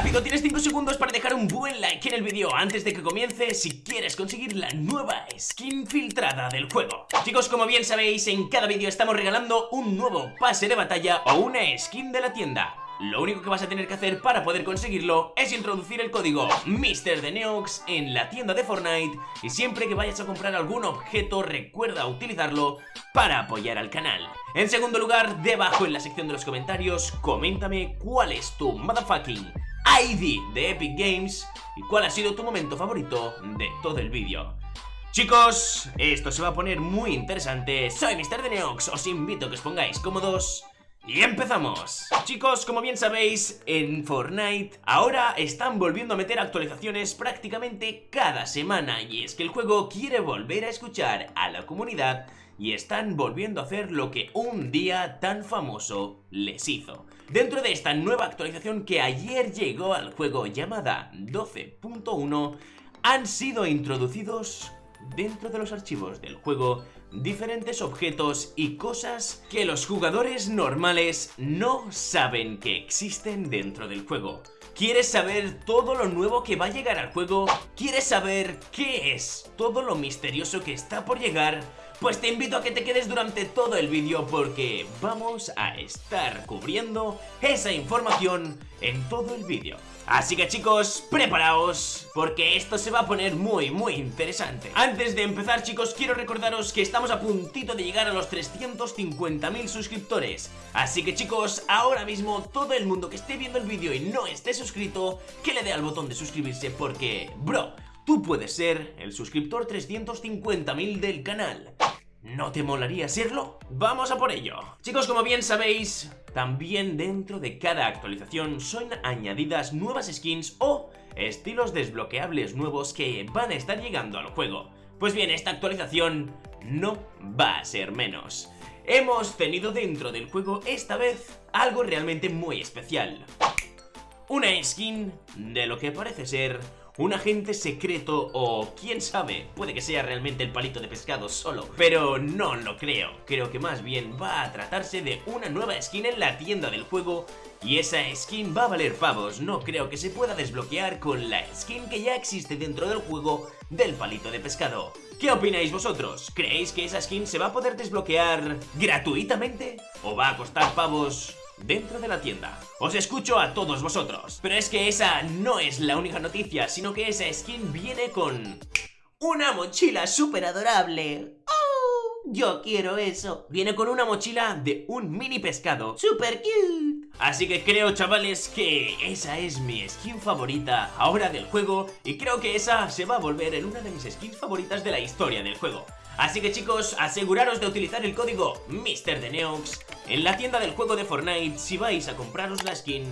Rápido, tienes 5 segundos para dejar un buen like en el vídeo antes de que comience si quieres conseguir la nueva skin filtrada del juego. Chicos, como bien sabéis, en cada vídeo estamos regalando un nuevo pase de batalla o una skin de la tienda. Lo único que vas a tener que hacer para poder conseguirlo es introducir el código MrDeneox en la tienda de Fortnite y siempre que vayas a comprar algún objeto recuerda utilizarlo para apoyar al canal. En segundo lugar, debajo en la sección de los comentarios, coméntame cuál es tu motherfucking ID de Epic Games y cuál ha sido tu momento favorito de todo el vídeo. Chicos, esto se va a poner muy interesante. Soy MrDeneox, os invito a que os pongáis cómodos y empezamos Chicos, como bien sabéis, en Fortnite ahora están volviendo a meter actualizaciones prácticamente cada semana Y es que el juego quiere volver a escuchar a la comunidad y están volviendo a hacer lo que un día tan famoso les hizo. Dentro de esta nueva actualización que ayer llegó al juego llamada 12.1 han sido introducidos dentro de los archivos del juego diferentes objetos y cosas que los jugadores normales no saben que existen dentro del juego. ¿Quieres saber todo lo nuevo que va a llegar al juego? ¿Quieres saber qué es todo lo misterioso que está por llegar? Pues te invito a que te quedes durante todo el vídeo porque vamos a estar cubriendo esa información en todo el vídeo. Así que chicos, preparaos, porque esto se va a poner muy, muy interesante. Antes de empezar chicos, quiero recordaros que estamos a puntito de llegar a los 350.000 suscriptores. Así que chicos, ahora mismo todo el mundo que esté viendo el vídeo y no esté suscrito, que le dé al botón de suscribirse porque, bro, tú puedes ser el suscriptor 350.000 del canal. ¿No te molaría serlo? ¡Vamos a por ello! Chicos, como bien sabéis, también dentro de cada actualización son añadidas nuevas skins o estilos desbloqueables nuevos que van a estar llegando al juego. Pues bien, esta actualización no va a ser menos. Hemos tenido dentro del juego esta vez algo realmente muy especial. Una skin de lo que parece ser un agente secreto o quién sabe, puede que sea realmente el palito de pescado solo, pero no lo creo. Creo que más bien va a tratarse de una nueva skin en la tienda del juego y esa skin va a valer pavos, no creo que se pueda desbloquear con la skin que ya existe dentro del juego del palito de pescado. ¿Qué opináis vosotros? ¿Creéis que esa skin se va a poder desbloquear gratuitamente? ¿O va a costar pavos dentro de la tienda. Os escucho a todos vosotros. Pero es que esa no es la única noticia, sino que esa skin viene con... ¡Una mochila súper adorable! ¡Oh! Yo quiero eso. Viene con una mochila de un mini pescado. ¡Super cute! Así que creo, chavales, que esa es mi skin favorita ahora del juego y creo que esa se va a volver en una de mis skins favoritas de la historia del juego. Así que chicos, aseguraros de utilizar el código MrDeneox en la tienda del juego de Fortnite si vais a compraros la skin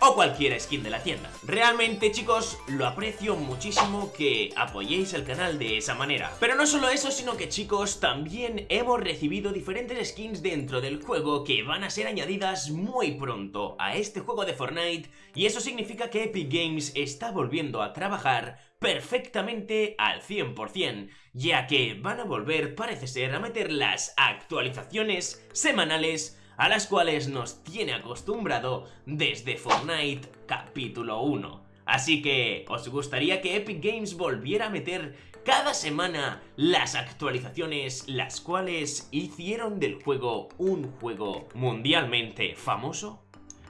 o cualquier skin de la tienda. Realmente chicos, lo aprecio muchísimo que apoyéis el canal de esa manera. Pero no solo eso, sino que chicos, también hemos recibido diferentes skins dentro del juego que van a ser añadidas muy pronto a este juego de Fortnite y eso significa que Epic Games está volviendo a trabajar perfectamente al 100%, ya que van a volver, parece ser, a meter las actualizaciones semanales a las cuales nos tiene acostumbrado desde Fortnite capítulo 1. Así que, ¿os gustaría que Epic Games volviera a meter cada semana las actualizaciones las cuales hicieron del juego un juego mundialmente famoso?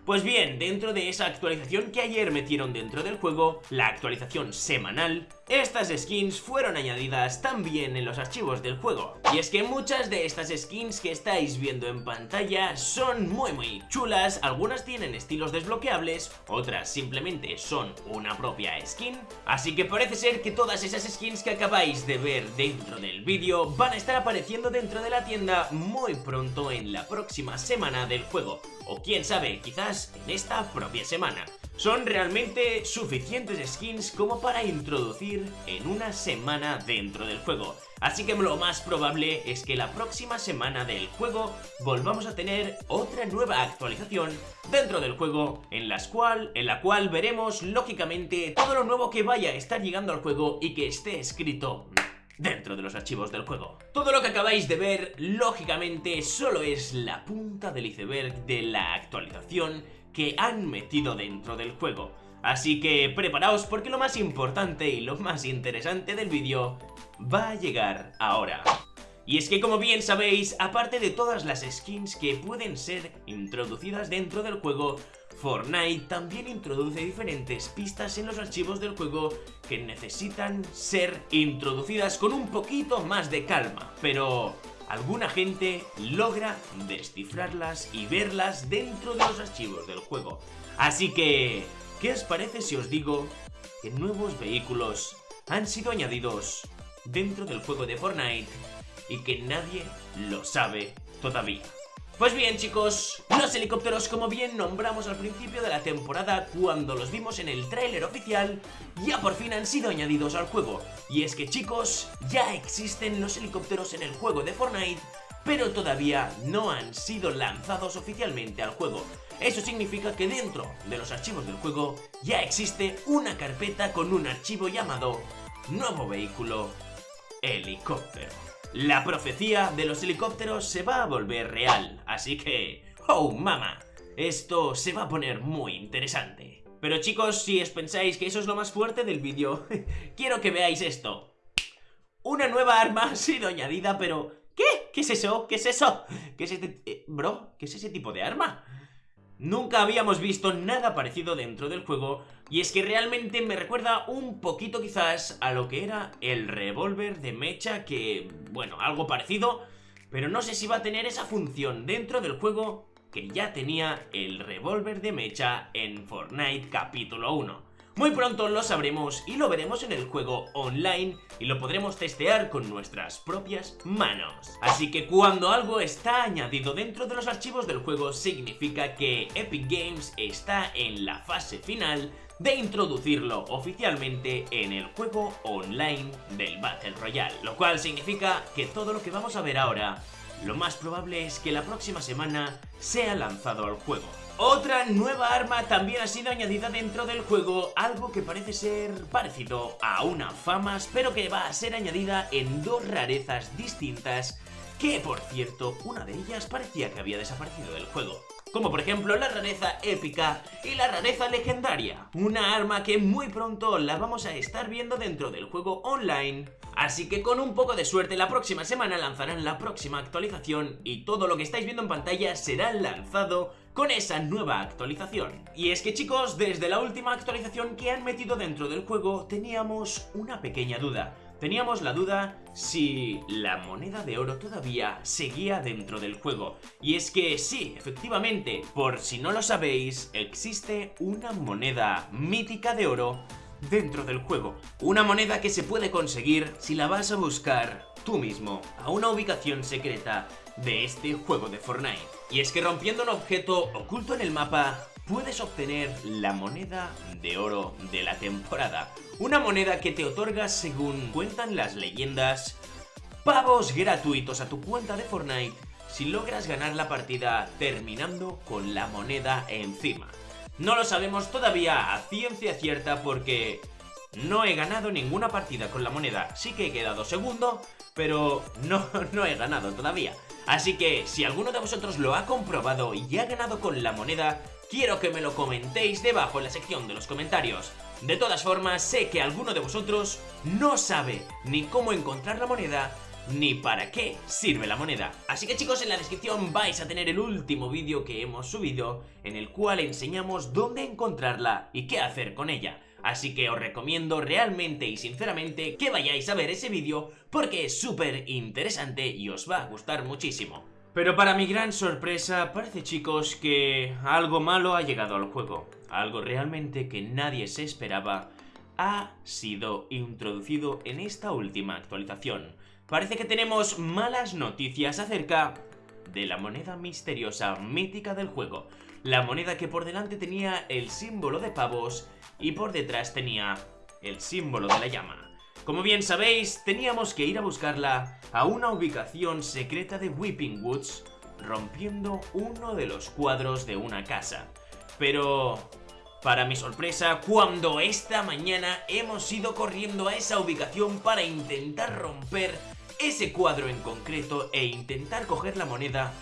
Pues bien, dentro de esa actualización que ayer metieron dentro del juego, la actualización semanal, estas skins fueron añadidas también en los archivos del juego. Y es que muchas de estas skins que estáis viendo en pantalla son muy muy chulas, algunas tienen estilos desbloqueables, otras simplemente son una propia skin. Así que parece ser que todas esas skins que acabáis de ver dentro del vídeo van a estar apareciendo dentro de la tienda muy pronto en la próxima semana del juego o quién sabe, quizás en esta propia semana. Son realmente suficientes skins como para introducir en una semana dentro del juego. Así que lo más probable es que la próxima semana del juego volvamos a tener otra nueva actualización dentro del juego en, cual, en la cual veremos lógicamente todo lo nuevo que vaya a estar llegando al juego y que esté escrito dentro de los archivos del juego. Todo lo que acabáis de ver, lógicamente, solo es la punta del iceberg de la actualización que han metido dentro del juego. Así que preparaos porque lo más importante y lo más interesante del vídeo va a llegar ahora. Y es que como bien sabéis, aparte de todas las skins que pueden ser introducidas dentro del juego, Fortnite también introduce diferentes pistas en los archivos del juego que necesitan ser introducidas con un poquito más de calma, pero alguna gente logra descifrarlas y verlas dentro de los archivos del juego. Así que, ¿qué os parece si os digo que nuevos vehículos han sido añadidos dentro del juego de Fortnite y que nadie lo sabe todavía. Pues bien chicos, los helicópteros como bien nombramos al principio de la temporada cuando los vimos en el tráiler oficial ya por fin han sido añadidos al juego y es que chicos, ya existen los helicópteros en el juego de Fortnite pero todavía no han sido lanzados oficialmente al juego. Eso significa que dentro de los archivos del juego ya existe una carpeta con un archivo llamado Nuevo Vehículo Helicóptero. La profecía de los helicópteros se va a volver real, así que... ¡Oh, mama! Esto se va a poner muy interesante. Pero chicos, si os pensáis que eso es lo más fuerte del vídeo, quiero que veáis esto. Una nueva arma ha sido añadida, pero... ¿Qué? ¿Qué es eso? ¿Qué es eso? ¿Qué es este... Eh, bro, ¿qué es ese tipo de arma? Nunca habíamos visto nada parecido dentro del juego y es que realmente me recuerda un poquito quizás a lo que era el revólver de mecha que, bueno, algo parecido, pero no sé si va a tener esa función dentro del juego que ya tenía el revólver de mecha en Fortnite capítulo 1. Muy pronto lo sabremos y lo veremos en el juego online y lo podremos testear con nuestras propias manos. Así que cuando algo está añadido dentro de los archivos del juego significa que Epic Games está en la fase final de introducirlo oficialmente en el juego online del Battle Royale, lo cual significa que todo lo que vamos a ver ahora, lo más probable es que la próxima semana sea lanzado al juego. Otra nueva arma también ha sido añadida dentro del juego, algo que parece ser parecido a una famas, pero que va a ser añadida en dos rarezas distintas, que por cierto, una de ellas parecía que había desaparecido del juego. Como por ejemplo la rareza épica y la rareza legendaria, una arma que muy pronto la vamos a estar viendo dentro del juego online Así que con un poco de suerte la próxima semana lanzarán la próxima actualización y todo lo que estáis viendo en pantalla será lanzado con esa nueva actualización. Y es que chicos, desde la última actualización que han metido dentro del juego teníamos una pequeña duda. Teníamos la duda si la moneda de oro todavía seguía dentro del juego. Y es que sí, efectivamente, por si no lo sabéis, existe una moneda mítica de oro dentro del juego. Una moneda que se puede conseguir si la vas a buscar tú mismo a una ubicación secreta de este juego de Fortnite. Y es que rompiendo un objeto oculto en el mapa puedes obtener la moneda de oro de la temporada. Una moneda que te otorga, según cuentan las leyendas, pavos gratuitos a tu cuenta de Fortnite si logras ganar la partida terminando con la moneda encima. No lo sabemos todavía a ciencia cierta porque no he ganado ninguna partida con la moneda. Sí que he quedado segundo, pero no, no he ganado todavía. Así que si alguno de vosotros lo ha comprobado y ha ganado con la moneda, quiero que me lo comentéis debajo en la sección de los comentarios. De todas formas, sé que alguno de vosotros no sabe ni cómo encontrar la moneda ni para qué sirve la moneda. Así que chicos, en la descripción vais a tener el último vídeo que hemos subido en el cual enseñamos dónde encontrarla y qué hacer con ella. Así que os recomiendo realmente y sinceramente que vayáis a ver ese vídeo porque es súper interesante y os va a gustar muchísimo. Pero para mi gran sorpresa, parece chicos que algo malo ha llegado al juego. Algo realmente que nadie se esperaba ha sido introducido en esta última actualización. Parece que tenemos malas noticias acerca de la moneda misteriosa mítica del juego. La moneda que por delante tenía el símbolo de pavos y por detrás tenía el símbolo de la llama. Como bien sabéis, teníamos que ir a buscarla a una ubicación secreta de Weeping Woods, rompiendo uno de los cuadros de una casa. Pero para mi sorpresa, cuando esta mañana hemos ido corriendo a esa ubicación para intentar romper ese cuadro en concreto e intentar coger la moneda,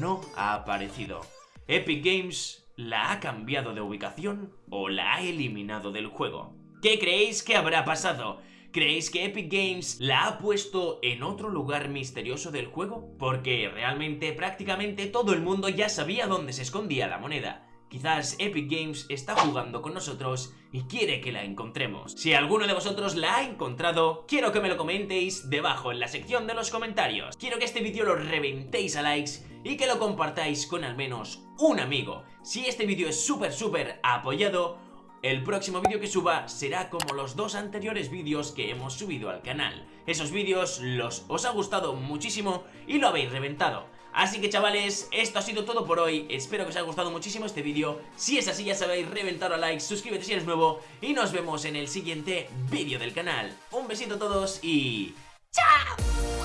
no ha aparecido. Epic Games la ha cambiado de ubicación o la ha eliminado del juego. ¿Qué creéis que habrá pasado? ¿Creéis que Epic Games la ha puesto en otro lugar misterioso del juego? Porque realmente prácticamente todo el mundo ya sabía dónde se escondía la moneda. Quizás Epic Games está jugando con nosotros y quiere que la encontremos. Si alguno de vosotros la ha encontrado, quiero que me lo comentéis debajo en la sección de los comentarios. Quiero que este vídeo lo reventéis a likes y que lo compartáis con al menos un amigo. Si este vídeo es súper súper apoyado, el próximo vídeo que suba será como los dos anteriores vídeos que hemos subido al canal. Esos vídeos los os ha gustado muchísimo y lo habéis reventado. Así que chavales, esto ha sido todo por hoy, espero que os haya gustado muchísimo este vídeo, si es así ya sabéis, reventar a like, suscríbete si eres nuevo y nos vemos en el siguiente vídeo del canal. Un besito a todos y... ¡Chao!